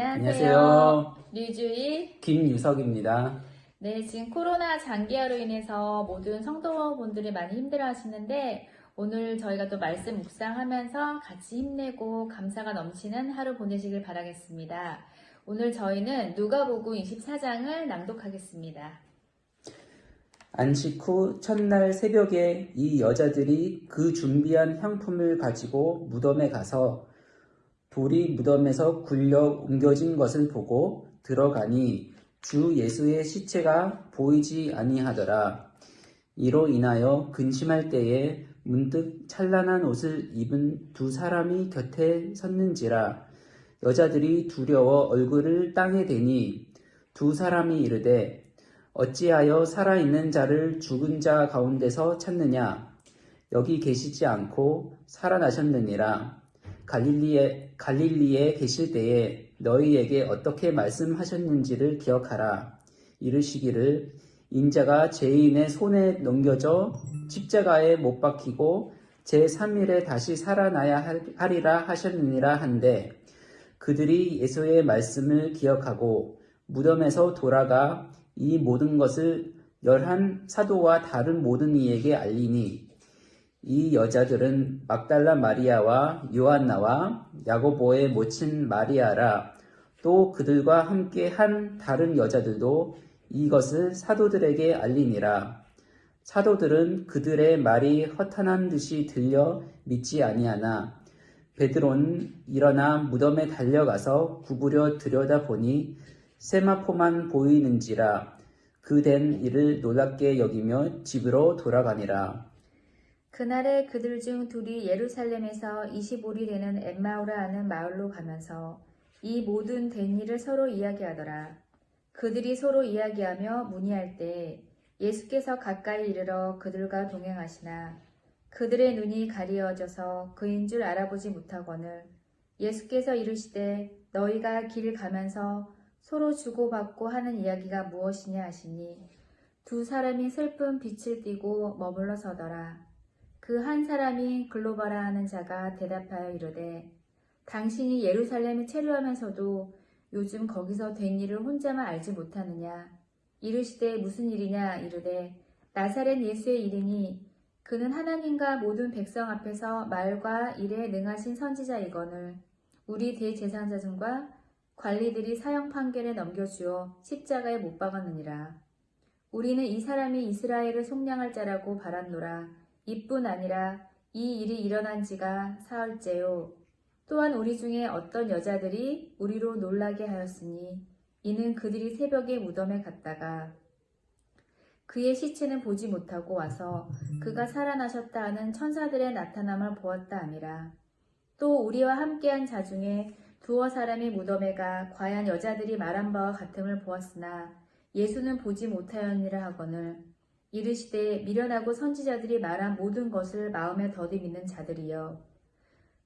안녕하세요. 안녕하세요. 류주일. 김유석입니다. 네, 지금 코로나 장기화로 인해서 모든 성도분들이 많이 힘들어 하시는데 오늘 저희가 또 말씀 묵상하면서 같이 힘내고 감사가 넘치는 하루 보내시길 바라겠습니다. 오늘 저희는 누가복음 24장을 낭독하겠습니다. 안식 후 첫날 새벽에 이 여자들이 그 준비한 향품을 가지고 무덤에 가서 돌이 무덤에서 굴려 옮겨진 것을 보고 들어가니 주 예수의 시체가 보이지 아니하더라. 이로 인하여 근심할 때에 문득 찬란한 옷을 입은 두 사람이 곁에 섰는지라. 여자들이 두려워 얼굴을 땅에 대니 두 사람이 이르되 어찌하여 살아있는 자를 죽은 자 가운데서 찾느냐? 여기 계시지 않고 살아나셨느니라 갈릴리에 갈릴리에 계실 때에 너희에게 어떻게 말씀하셨는지를 기억하라. 이르시기를 인자가 죄인의 손에 넘겨져 십자가에 못 박히고 제3일에 다시 살아나야 하리라 하셨느니라 한데 그들이 예수의 말씀을 기억하고 무덤에서 돌아가 이 모든 것을 열한 사도와 다른 모든 이에게 알리니 이 여자들은 막달라 마리아와 요한나와 야고보의 모친 마리아라 또 그들과 함께 한 다른 여자들도 이것을 사도들에게 알리니라 사도들은 그들의 말이 허탄한 듯이 들려 믿지 아니하나 베드로는 일어나 무덤에 달려가서 구부려 들여다보니 세마포만 보이는지라 그된 일을 놀랍게 여기며 집으로 돌아가니라. 그날에 그들 중 둘이 예루살렘에서 25리 되는 엠마오라 하는 마을로 가면서 이 모든 된 일을 서로 이야기하더라. 그들이 서로 이야기하며 문의할 때 예수께서 가까이 이르러 그들과 동행하시나 그들의 눈이 가리어져서 그인 줄 알아보지 못하거늘 예수께서 이르시되 너희가 길 가면서 서로 주고받고 하는 이야기가 무엇이냐 하시니 두 사람이 슬픈 빛을 띠고 머물러 서더라. 그 한 사람이 글로바라 하는 자가 대답하여 이르되 당신이 예루살렘에 체류하면서도 요즘 거기서 된 일을 혼자만 알지 못하느냐 이르시되 무슨 일이냐 이르되 나사렛 예수의 일이니 그는 하나님과 모든 백성 앞에서 말과 일에 능하신 선지자이거늘 우리 대제사장과 관리들이 사형 판결에 넘겨주어 십자가에 못 박았느니라. 우리는 이 사람이 이스라엘을 속량할 자라고 바랐노라. 이뿐 아니라 이 일이 일어난 지가 사흘째요. 또한 우리 중에 어떤 여자들이 우리로 놀라게 하였으니 이는 그들이 새벽에 무덤에 갔다가 그의 시체는 보지 못하고 와서 그가 살아나셨다 하는 천사들의 나타남을 보았다 아니라 또 우리와 함께한 자 중에 두어 사람이 무덤에 가 과연 여자들이 말한 바와 같음을 보았으나 예수는 보지 못하였니라 하거늘 이르시되 미련하고 선지자들이 말한 모든 것을 마음에 더듬이는 자들이여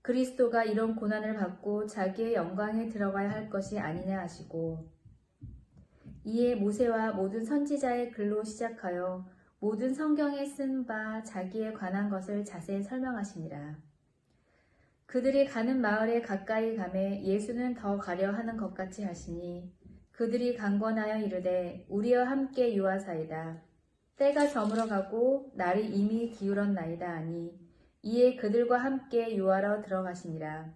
그리스도가 이런 고난을 받고 자기의 영광에 들어가야 할 것이 아니냐 하시고 이에 모세와 모든 선지자의 글로 시작하여 모든 성경에 쓴 바 자기에 관한 것을 자세히 설명하시니라. 그들이 가는 마을에 가까이 가매 예수는 더 가려 하는 것 같이 하시니 그들이 강권하여 이르되 우리와 함께 유하사이다. 때가 저물어 가고 날이 이미 기울었나이다 하니 이에 그들과 함께 유하러 들어가시니라.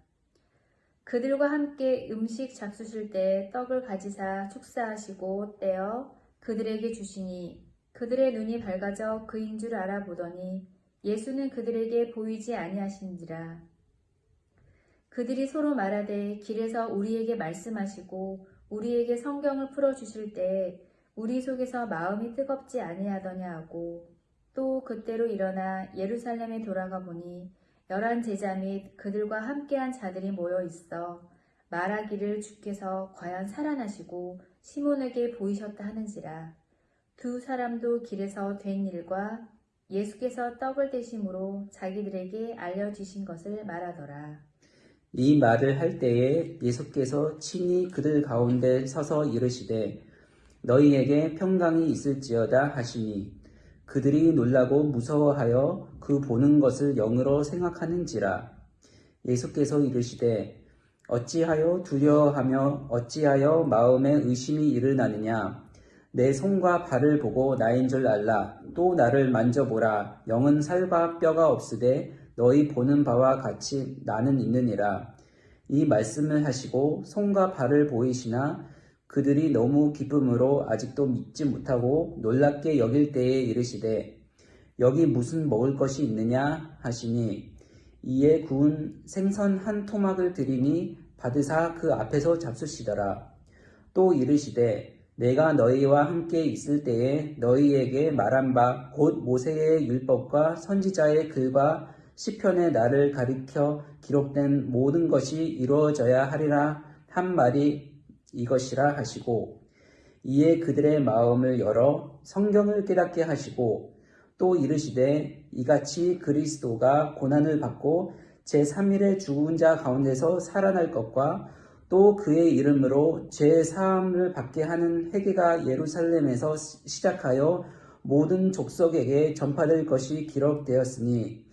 그들과 함께 음식 잡수실 때 떡을 가지사 축사하시고 떼어 그들에게 주시니 그들의 눈이 밝아져 그인 줄 알아보더니 예수는 그들에게 보이지 아니하신지라. 그들이 서로 말하되 길에서 우리에게 말씀하시고 우리에게 성경을 풀어주실 때 우리 속에서 마음이 뜨겁지 아니하더냐 하고 또 그때로 일어나 예루살렘에 돌아가 보니 열한 제자 및 그들과 함께한 자들이 모여 있어 말하기를 주께서 과연 살아나시고 시몬에게 보이셨다 하는지라 두 사람도 길에서 된 일과 예수께서 떡을 대심으로 자기들에게 알려주신 것을 말하더라. 이 말을 할 때에 예수께서 친히 그들 가운데 서서 이르시되 너희에게 평강이 있을지어다 하시니 그들이 놀라고 무서워하여 그 보는 것을 영으로 생각하는지라. 예수께서 이르시되 어찌하여 두려워하며 어찌하여 마음에 의심이 일어나느냐? 내 손과 발을 보고 나인 줄 알라. 또 나를 만져보라. 영은 살과 뼈가 없으되 너희 보는 바와 같이 나는 있느니라. 이 말씀을 하시고 손과 발을 보이시나 그들이 너무 기쁨으로 아직도 믿지 못하고 놀랍게 여길 때에 이르시되 여기 무슨 먹을 것이 있느냐 하시니 이에 구운 생선 한 토막을 드리니 받으사 그 앞에서 잡수시더라. 또 이르시되 내가 너희와 함께 있을 때에 너희에게 말한 바 곧 모세의 율법과 선지자의 글과 시편의 나를 가리켜 기록된 모든 것이 이루어져야 하리라 한 말이 이것이라 하시고 이에 그들의 마음을 열어 성경을 깨닫게 하시고 또 이르시되 이같이 그리스도가 고난을 받고 제3일에 죽은 자 가운데서 살아날 것과 또 그의 이름으로 죄 사함을 받게 하는 회개가 예루살렘에서 시작하여 모든 족속에게 전파될 것이 기록되었으니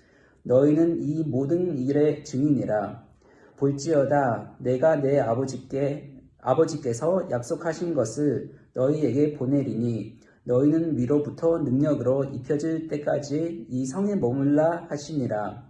너희는 이 모든 일의 증인이라. 볼지어다 내가 내 아버지께 아버지께서 약속하신 것을 너희에게 보내리니 너희는 위로부터 능력으로 입혀질 때까지 이 성에 머물라 하시니라.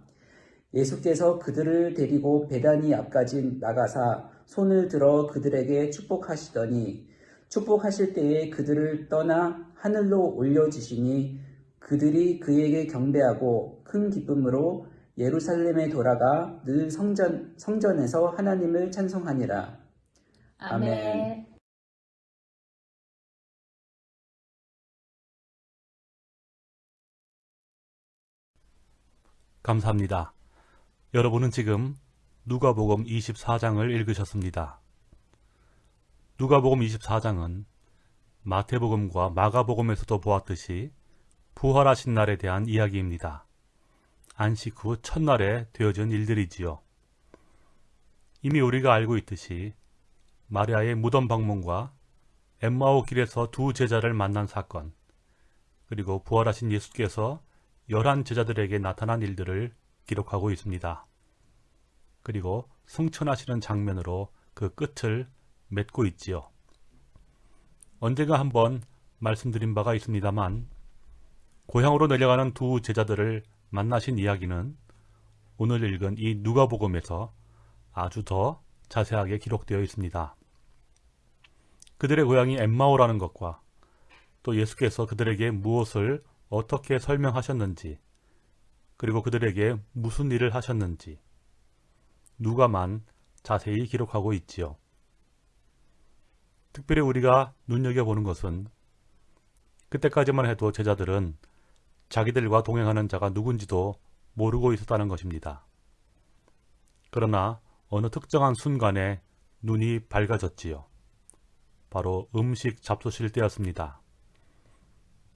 예수께서 그들을 데리고 베다니 앞까지 나가사 손을 들어 그들에게 축복하시더니 축복하실 때에 그들을 떠나 하늘로 올려주시니 그들이 그에게 경배하고 큰 기쁨으로 예루살렘에 돌아가 늘 성전, 성전에서 하나님을 찬송하니라. 아멘. 감사합니다. 여러분은 지금 누가복음 24장을 읽으셨습니다. 누가복음 24장은 마태복음과 마가복음에서도 보았듯이 부활하신 날에 대한 이야기입니다. 안식 후 첫날에 되어진 일들이지요. 이미 우리가 알고 있듯이 마리아의 무덤 방문과 엠마오 길에서 두 제자를 만난 사건, 그리고 부활하신 예수께서 열한 제자들에게 나타난 일들을 기록하고 있습니다. 그리고 승천하시는 장면으로 그 끝을 맺고 있지요. 언젠가 한번 말씀드린 바가 있습니다만 고향으로 내려가는 두 제자들을 만나신 이야기는 오늘 읽은 이 누가복음에서 아주 더 자세하게 기록되어 있습니다. 그들의 고향이 엠마오라는 것과 또 예수께서 그들에게 무엇을 어떻게 설명하셨는지, 그리고 그들에게 무슨 일을 하셨는지, 누가만 자세히 기록하고 있지요. 특별히 우리가 눈여겨보는 것은 그때까지만 해도 제자들은 자기들과 동행하는 자가 누군지도 모르고 있었다는 것입니다. 그러나 어느 특정한 순간에 눈이 밝아졌지요. 바로 음식 잡수실 때였습니다.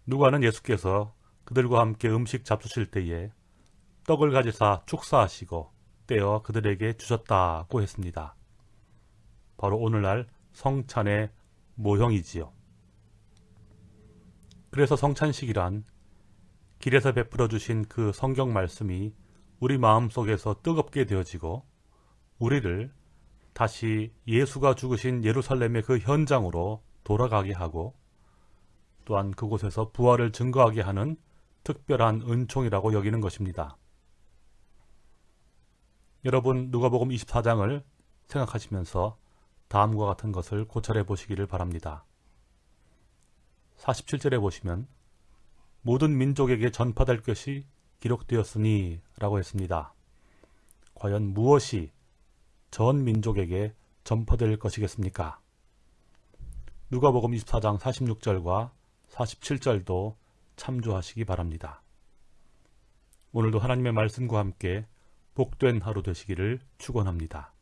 누가는 예수께서 그들과 함께 음식 잡수실 때에 떡을 가지사 축사하시고 떼어 그들에게 주셨다고 했습니다. 바로 오늘날 성찬의 모형이지요. 그래서 성찬식이란 길에서 베풀어 주신 그 성경 말씀이 우리 마음속에서 뜨겁게 되어지고 우리를 다시 예수가 죽으신 예루살렘의 그 현장으로 돌아가게 하고 또한 그곳에서 부활을 증거하게 하는 특별한 은총이라고 여기는 것입니다. 여러분 누가복음 24장을 생각하시면서 다음과 같은 것을 고찰해 보시기를 바랍니다. 47절에 보시면 모든 민족에게 전파될 것이 기록되었으니 라고 했습니다. 과연 무엇이 전 민족에게 전파될 것이겠습니까? 누가복음 24장 46절과 47절도 참조하시기 바랍니다. 오늘도 하나님의 말씀과 함께 복된 하루 되시기를 축원합니다.